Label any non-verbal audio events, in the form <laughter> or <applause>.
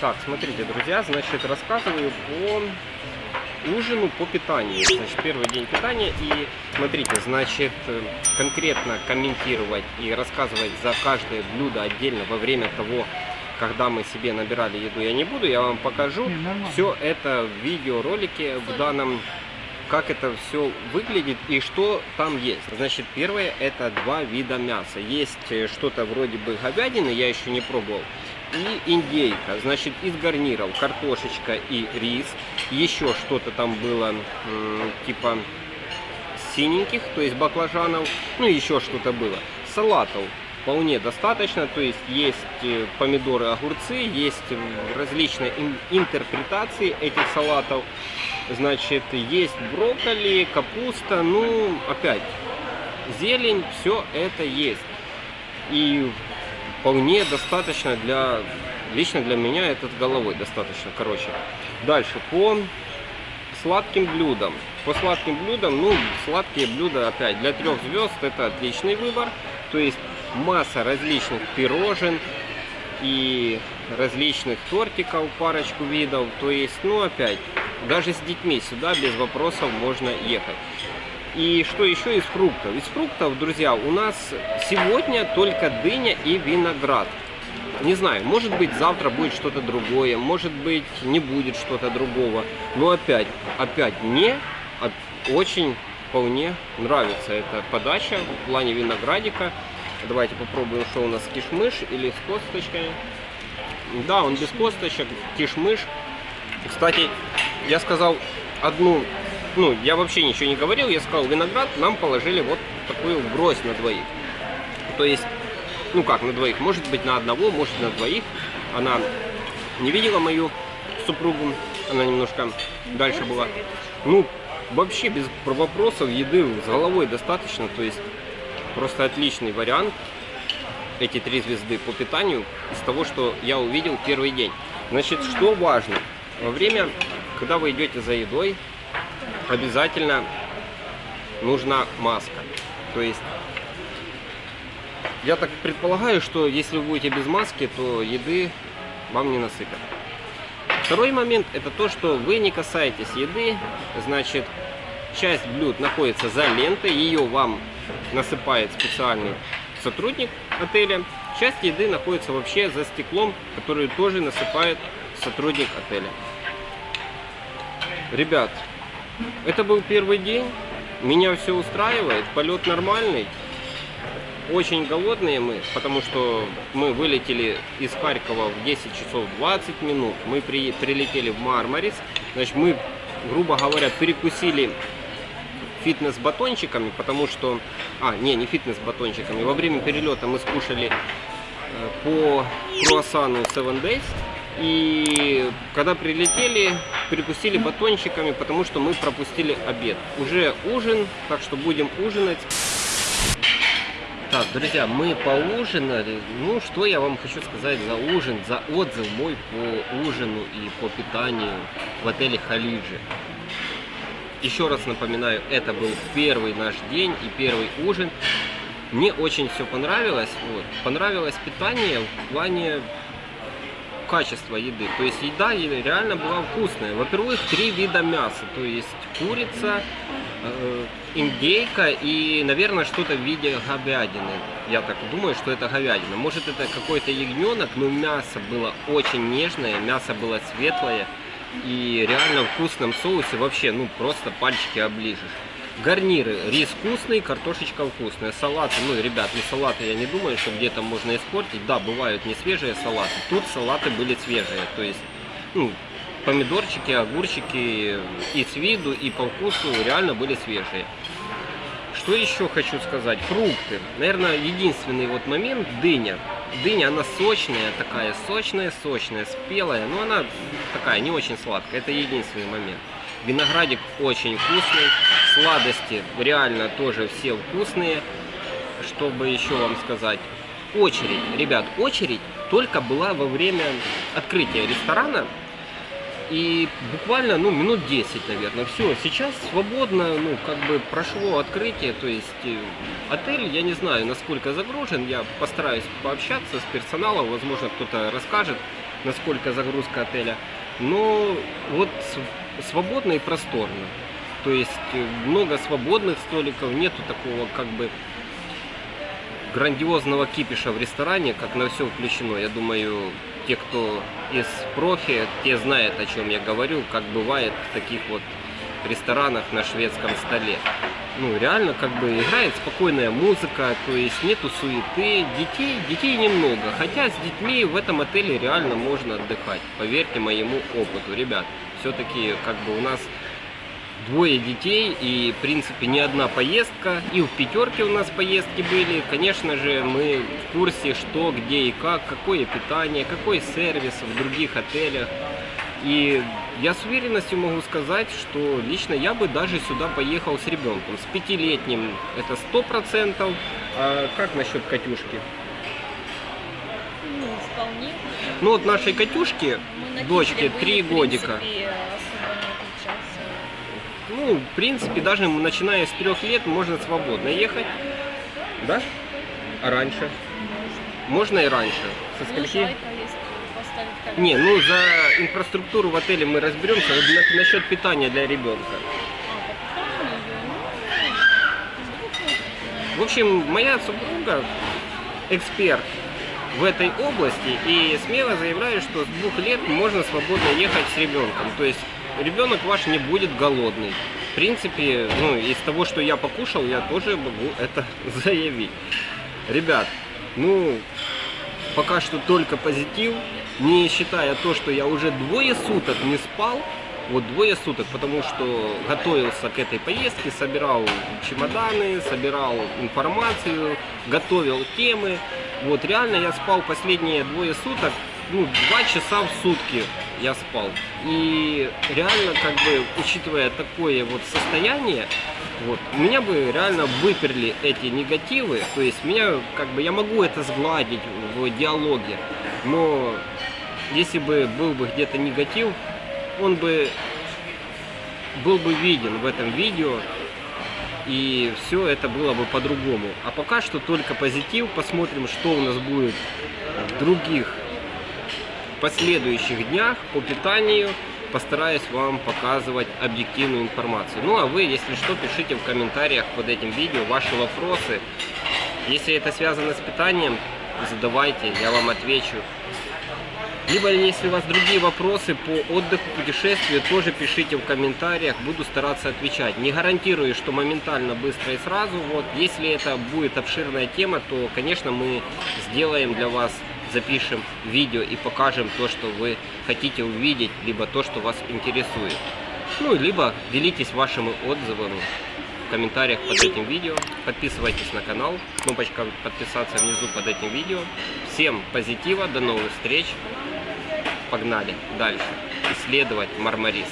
Так, смотрите, друзья, значит, рассказываю по ужину, по питанию. Значит, первый день питания. И смотрите, значит, конкретно комментировать и рассказывать за каждое блюдо отдельно во время того, когда мы себе набирали еду, я не буду. Я вам покажу все это в видеоролике в данном как это все выглядит и что там есть. Значит, первое это два вида мяса. Есть э, что-то вроде бы говядины, я еще не пробовал. И индейка, значит, из гарниров картошечка и рис. Еще что-то там было, типа синеньких, то есть баклажанов. Ну, еще что-то было. Салатов вполне достаточно. То есть есть э, помидоры, огурцы, есть различные интерпретации этих салатов. Значит, есть брокколи, капуста, ну, опять, зелень, все это есть. И вполне достаточно для, лично для меня это с головой достаточно, короче. Дальше, по сладким блюдам. По сладким блюдам, ну, сладкие блюда, опять, для трех звезд это отличный выбор. То есть масса различных пирожен и различных тортиков, парочку видов. То есть, ну, опять, даже с детьми сюда без вопросов можно ехать. И что еще из фруктов? Из фруктов, друзья, у нас сегодня только дыня и виноград. Не знаю, может быть завтра будет что-то другое, может быть не будет что-то другого. Но опять, опять мне очень вполне нравится эта подача в плане виноградика. Давайте попробуем, что у нас кишмыш или с косточками. Да, он без косточек, кишмыш. Кстати, я сказал одну, ну, я вообще ничего не говорил, я сказал, виноград нам положили вот такую гроздь на двоих. То есть, ну как на двоих, может быть на одного, может на двоих. Она не видела мою супругу, она немножко дальше была. Ну, вообще без вопросов еды с головой достаточно, то есть просто отличный вариант эти три звезды по питанию из того, что я увидел первый день. Значит, что важно? Во время когда вы идете за едой, обязательно нужна маска. То есть, я так предполагаю, что если вы будете без маски, то еды вам не насыпят. Второй момент это то, что вы не касаетесь еды, значит, часть блюд находится за лентой, ее вам насыпает специальный сотрудник отеля. Часть еды находится вообще за стеклом, которую тоже насыпает сотрудник отеля. Ребят, это был первый день. Меня все устраивает. Полет нормальный. Очень голодные мы, потому что мы вылетели из Харькова в 10 часов 20 минут. Мы при, прилетели в Мармарис. Значит, мы, грубо говоря, перекусили фитнес-батончиками, потому что... А, не, не фитнес-батончиками. Во время перелета мы скушали э, по круассану 7 Days. И когда прилетели, перекусили батончиками, потому что мы пропустили обед. Уже ужин, так что будем ужинать. Так, друзья, мы поужинали. Ну, что я вам хочу сказать за ужин, за отзыв мой по ужину и по питанию в отеле Халиджи. Еще раз напоминаю, это был первый наш день и первый ужин. Мне очень все понравилось. Вот. Понравилось питание в плане качество еды. То есть еда реально была вкусная. Во-первых, три вида мяса. То есть курица, э, индейка и, наверное, что-то в виде говядины. Я так думаю, что это говядина. Может, это какой-то ягненок, но мясо было очень нежное, мясо было светлое. И реально в вкусном соусе вообще, ну, просто пальчики оближешь. Гарниры. Рис вкусный, картошечка вкусная. Салаты, ну, ребят, не салаты я не думаю, что где-то можно испортить. Да, бывают не свежие салаты. Тут салаты были свежие. То есть, ну, помидорчики, огурчики и с виду, и по вкусу реально были свежие. Что еще хочу сказать? Фрукты. Наверное, единственный вот момент дыня. Дыня, она сочная такая, сочная-сочная, спелая, но она такая, не очень сладкая. Это единственный момент. Виноградик очень вкусный. Сладости реально тоже все вкусные. Чтобы еще вам сказать. Очередь, ребят, очередь только была во время открытия ресторана. И буквально, ну, минут 10, наверное. Все, сейчас свободно, ну, как бы прошло открытие. То есть э, отель, я не знаю, насколько загружен. Я постараюсь пообщаться с персоналом. Возможно, кто-то расскажет насколько загрузка отеля. Но вот свободно и просторно. То есть э, много свободных столиков, нету такого как бы грандиозного кипиша в ресторане, как на все включено. Я думаю, те, кто из профи, те знают, о чем я говорю, как бывает в таких вот ресторанах на шведском столе. Ну, реально, как бы играет спокойная музыка, то есть нету суеты, детей, детей немного. Хотя с детьми в этом отеле реально можно отдыхать, поверьте моему опыту. Ребят, все-таки как бы у нас двое детей и, в принципе, не одна поездка. И в пятерке у нас поездки были. Конечно же, мы в курсе, что, где и как, какое питание, какой сервис в других отелях. И я с уверенностью могу сказать, что лично я бы даже сюда поехал с ребенком. С пятилетним это сто процентов. А как насчет Катюшки? Ну, вполне. Ну вот нашей Катюшке, дочке, три годика. Ну, в принципе, даже начиная с трех лет можно свободно ехать. Да? А раньше? Можно и раньше. Со Ну, скольки? Не, ну за инфраструктуру в отеле мы разберемся. Вот на- насчет питания для ребенка. А, ну. В общем, моя супруга эксперт в этой области и смело заявляю, что с двух лет можно свободно ехать с ребенком. То есть ребенок ваш не будет голодный. В принципе, ну, из того, что я покушал, я тоже могу <laughs> это заявить. Ребят, ну, пока что только позитив, не считая то, что я уже двое суток не спал, вот двое суток, потому что готовился к этой поездке, собирал чемоданы, собирал информацию, готовил темы. Вот реально я спал последние двое суток, ну, два часа в сутки я спал. И реально, как бы, учитывая такое вот состояние, вот, меня бы реально выперли эти негативы, то есть меня, как бы, я могу это сгладить в диалоге, но если бы был бы где-то негатив, он бы был бы виден в этом видео, и все это было бы по-другому. А пока что только позитив, посмотрим, что у нас будет в других последующих днях по питанию. Постараюсь вам показывать объективную информацию. Ну а вы, если что, пишите в комментариях под этим видео ваши вопросы. Если это связано с питанием, задавайте, я вам отвечу. Либо, если у вас другие вопросы по отдыху, путешествию, тоже пишите в комментариях, буду стараться отвечать. Не гарантирую, что моментально, быстро и сразу. Вот, если это будет обширная тема, то, конечно, мы сделаем для вас, запишем видео и покажем то, что вы хотите увидеть, либо то, что вас интересует. Ну, либо делитесь вашими отзывами в комментариях под этим видео. Подписывайтесь на канал. Кнопочка подписаться внизу под этим видео. Всем позитива, до новых встреч. Погнали дальше исследовать Мармарис.